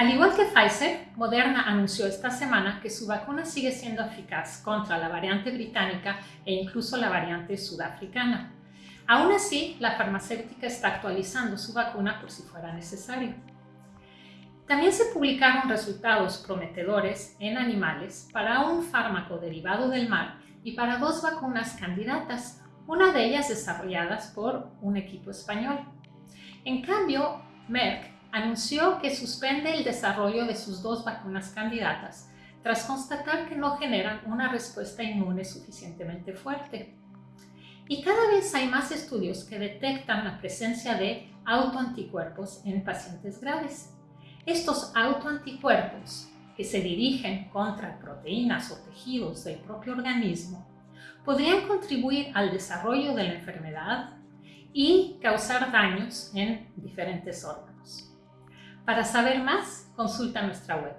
Al igual que Pfizer, Moderna anunció esta semana que su vacuna sigue siendo eficaz contra la variante británica e incluso la variante sudafricana. Aún así, la farmacéutica está actualizando su vacuna por si fuera necesario. También se publicaron resultados prometedores en animales para un fármaco derivado del mar y para dos vacunas candidatas, una de ellas desarrolladas por un equipo español. En cambio, Merck anunció que suspende el desarrollo de sus dos vacunas candidatas tras constatar que no generan una respuesta inmune suficientemente fuerte. Y cada vez hay más estudios que detectan la presencia de autoanticuerpos en pacientes graves. Estos autoanticuerpos, que se dirigen contra proteínas o tejidos del propio organismo, podrían contribuir al desarrollo de la enfermedad y causar daños en diferentes órganos. Para saber más, consulta nuestra web.